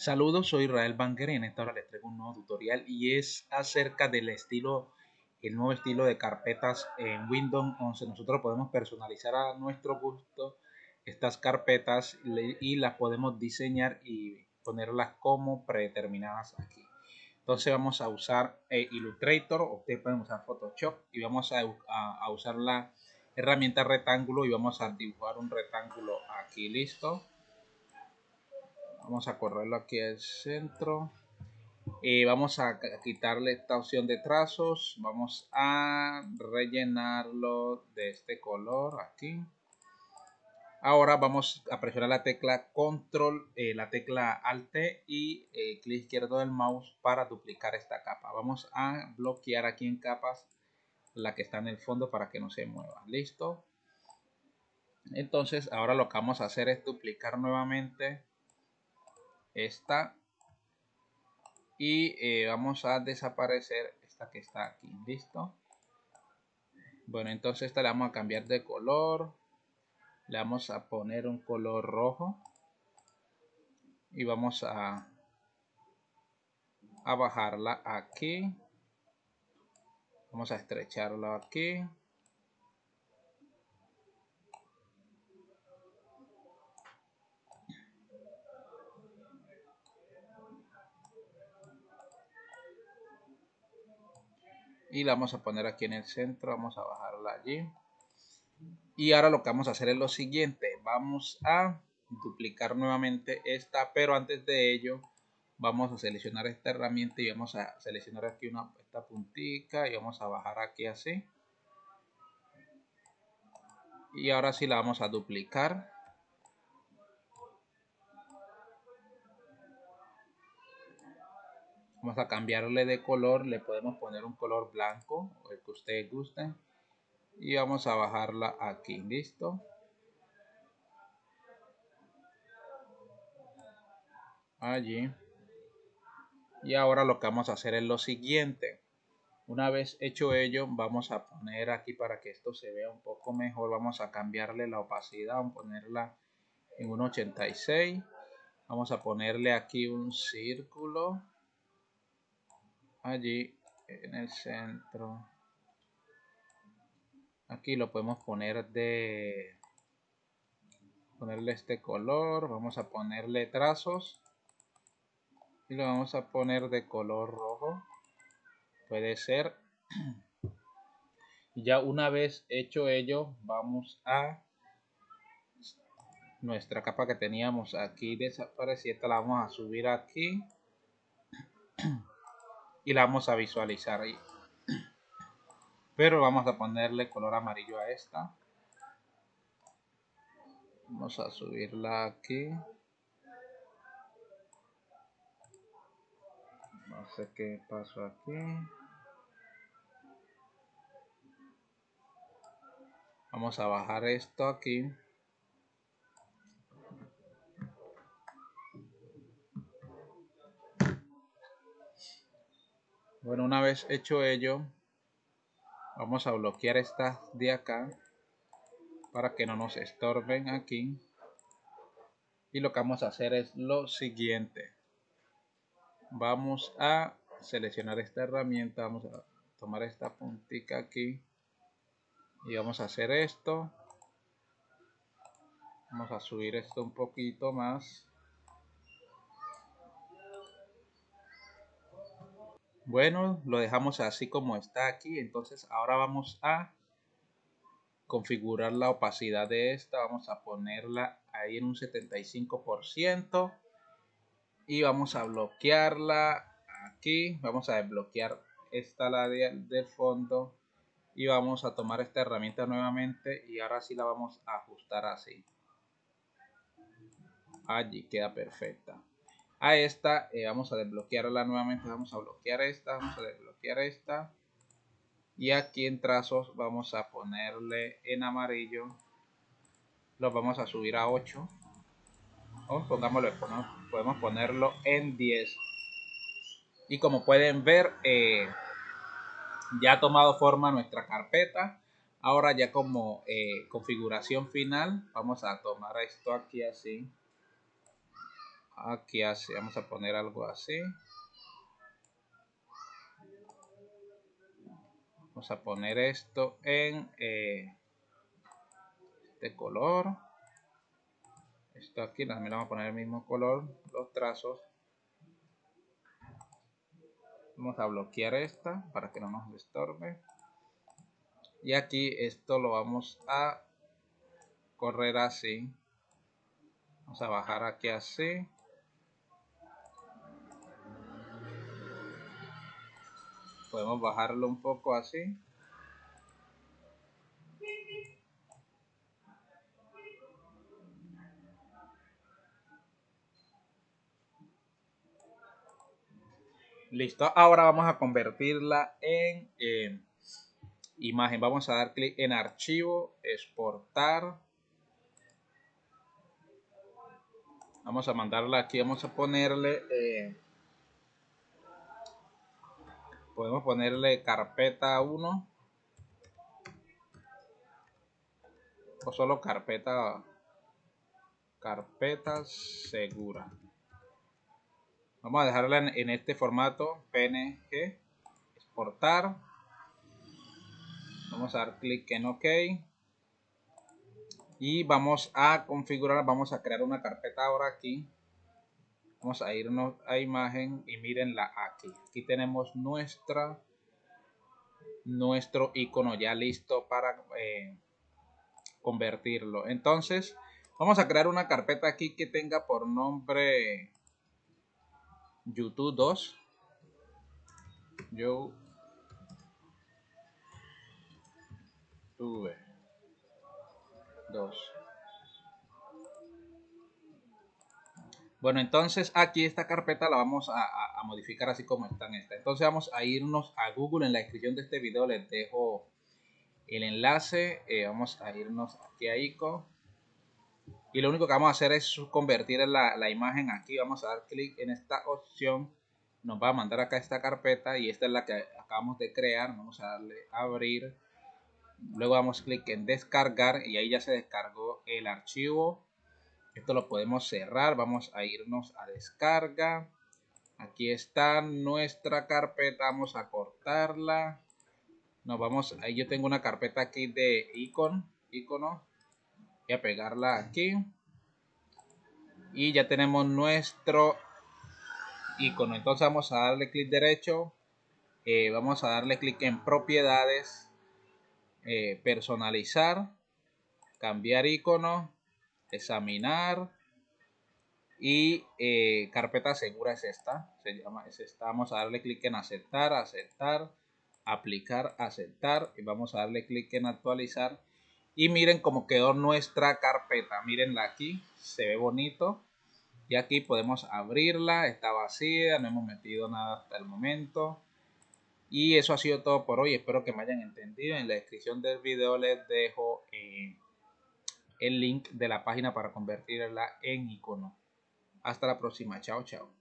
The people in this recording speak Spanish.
Saludos, soy Israel Banger y en esta hora les traigo un nuevo tutorial y es acerca del estilo, el nuevo estilo de carpetas en Windows 11. Nosotros podemos personalizar a nuestro gusto estas carpetas y las podemos diseñar y ponerlas como predeterminadas aquí. Entonces vamos a usar eh, Illustrator, ustedes pueden usar Photoshop y vamos a usar la herramienta rectángulo y vamos a dibujar un rectángulo aquí, listo vamos a correrlo aquí al centro. Y vamos a quitarle esta opción de trazos. Vamos a rellenarlo de este color aquí. Ahora vamos a presionar la tecla control eh, la tecla alt y eh, clic izquierdo del mouse para duplicar esta capa. Vamos a bloquear aquí en capas la que está en el fondo para que no se mueva. Listo entonces ahora lo que vamos a hacer es duplicar nuevamente esta. Y eh, vamos a desaparecer esta que está aquí. Listo. Bueno entonces esta le vamos a cambiar de color. Le vamos a poner un color rojo. Y vamos a a bajarla aquí. Vamos a estrecharlo aquí y la vamos a poner aquí en el centro vamos a bajarla allí. Y ahora lo que vamos a hacer es lo siguiente vamos a duplicar nuevamente esta pero antes de ello vamos a seleccionar esta herramienta y vamos a seleccionar aquí una esta puntica y vamos a bajar aquí así. Y ahora sí la vamos a duplicar Vamos a cambiarle de color, le podemos poner un color blanco, el que ustedes gusten. Y vamos a bajarla aquí, listo. Allí. Y ahora lo que vamos a hacer es lo siguiente. Una vez hecho ello, vamos a poner aquí para que esto se vea un poco mejor. Vamos a cambiarle la opacidad, vamos a ponerla en un 86. Vamos a ponerle aquí un círculo allí en el centro. Aquí lo podemos poner de ponerle este color vamos a ponerle trazos y lo vamos a poner de color rojo. Puede ser. Ya una vez hecho ello vamos a nuestra capa que teníamos aquí desapareciera la vamos a subir aquí y la vamos a visualizar ahí. Pero vamos a ponerle color amarillo a esta. Vamos a subirla aquí. No sé qué pasó aquí. Vamos a bajar esto aquí. Bueno, una vez hecho ello, vamos a bloquear estas de acá para que no nos estorben aquí. Y lo que vamos a hacer es lo siguiente. Vamos a seleccionar esta herramienta, vamos a tomar esta puntica aquí y vamos a hacer esto. Vamos a subir esto un poquito más. Bueno, lo dejamos así como está aquí. Entonces ahora vamos a configurar la opacidad de esta. Vamos a ponerla ahí en un 75%. Y vamos a bloquearla aquí. Vamos a desbloquear esta la del fondo. Y vamos a tomar esta herramienta nuevamente. Y ahora sí la vamos a ajustar así. Allí queda perfecta a esta, eh, vamos a desbloquearla nuevamente, vamos a bloquear esta, vamos a desbloquear esta. Y aquí en trazos vamos a ponerle en amarillo, lo vamos a subir a 8 o pongámoslo, podemos ponerlo en 10 y como pueden ver eh, ya ha tomado forma nuestra carpeta. Ahora ya como eh, configuración final vamos a tomar esto aquí así aquí así vamos a poner algo así. Vamos a poner esto en eh, este color. Esto aquí también vamos a poner el mismo color los trazos. Vamos a bloquear esta para que no nos estorbe. Y aquí esto lo vamos a correr así. Vamos a bajar aquí así podemos bajarlo un poco así. Listo ahora vamos a convertirla en imagen. Vamos a dar clic en archivo exportar. Vamos a mandarla aquí vamos a ponerle eh, podemos ponerle carpeta 1 o solo carpeta carpeta segura. Vamos a dejarla en, este formato png exportar. Vamos a dar clic en ok. Y vamos a configurar vamos a crear una carpeta ahora aquí vamos a irnos a imagen y mirenla aquí. Aquí tenemos nuestra nuestro icono ya listo para eh, convertirlo. Entonces vamos a crear una carpeta aquí que tenga por nombre youtube 2 yo tuve 2 Bueno, entonces aquí esta carpeta la vamos a, modificar así como está en esta. Entonces vamos a irnos a Google. En la descripción de este video les dejo el enlace. Eh, vamos a irnos aquí a ICO. Y lo único que vamos a hacer es convertir la, la imagen aquí. Vamos a dar clic en esta opción. Nos va a mandar acá esta carpeta y esta es la que acabamos de crear. Vamos a darle a abrir. Luego damos clic en descargar y ahí ya se descargó el archivo esto lo podemos cerrar. Vamos a irnos a descarga. Aquí está nuestra carpeta. Vamos a cortarla. Nos vamos, ahí yo tengo una carpeta aquí de icon, icono. Voy a pegarla aquí. Y ya tenemos nuestro icono. Entonces vamos a darle clic derecho. Eh, vamos a darle clic en propiedades. Eh, personalizar. Cambiar icono examinar. Y eh, carpeta segura es esta, se llama, es esta. Vamos a darle clic en aceptar, aceptar, aplicar, aceptar. Y vamos a darle clic en actualizar. Y miren cómo quedó nuestra carpeta, mirenla aquí, se ve bonito. Y aquí podemos abrirla, está vacía, no hemos metido nada hasta el momento. Y eso ha sido todo por hoy. Espero que me hayan entendido. En la descripción del video les dejo eh, el link de la página para convertirla en icono. Hasta la próxima. Chao, chao.